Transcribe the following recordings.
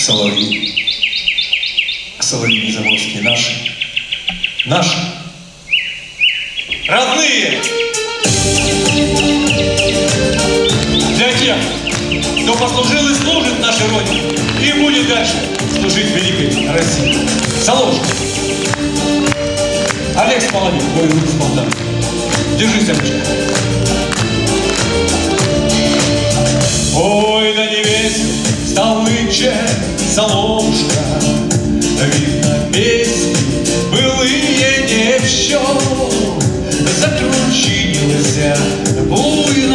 соловьи. Соловьи заморские наши. Наши. Родные! Для тех, кто послужил и служит нашей Родине и будет дальше служить великой России. Соловушка. Олег Смоловик, мой друг. Держись, Олежка. Ой, да не весел стал нынче соловушка, Видно, песни былые не в счет, Закручинился буйно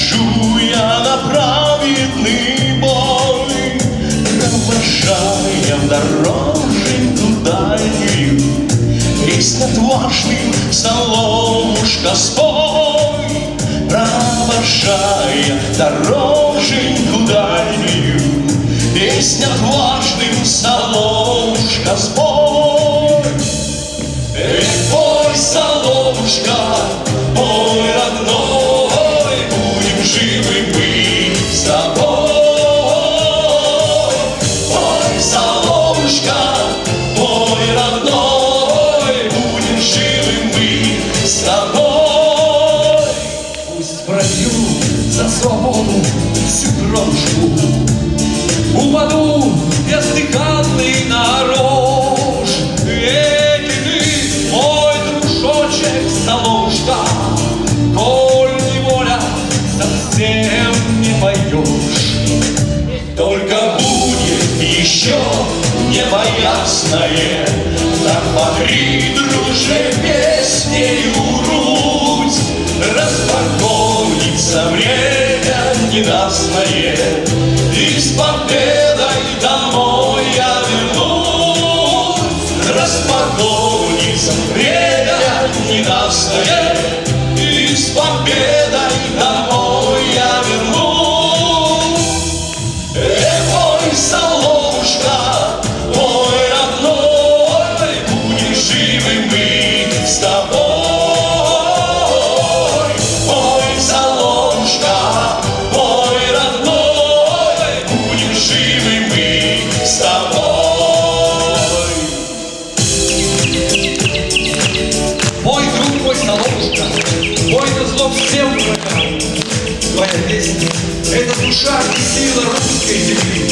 Ухожу я на праведный бой, Провожая дороженьку дальнюю, Песнь отважным соловушка спой, Провожая дороженьку дальнюю, Песнь отважным соловушка спой. Только будет еще небо ясное, Так покри, друже, песнею грудь, Распокоится время ненастное, И с победой домой я вернусь. Распокоится время ненастное, И с победой Война зло всем твоя, твоя песня. Это душа и сила русской земли.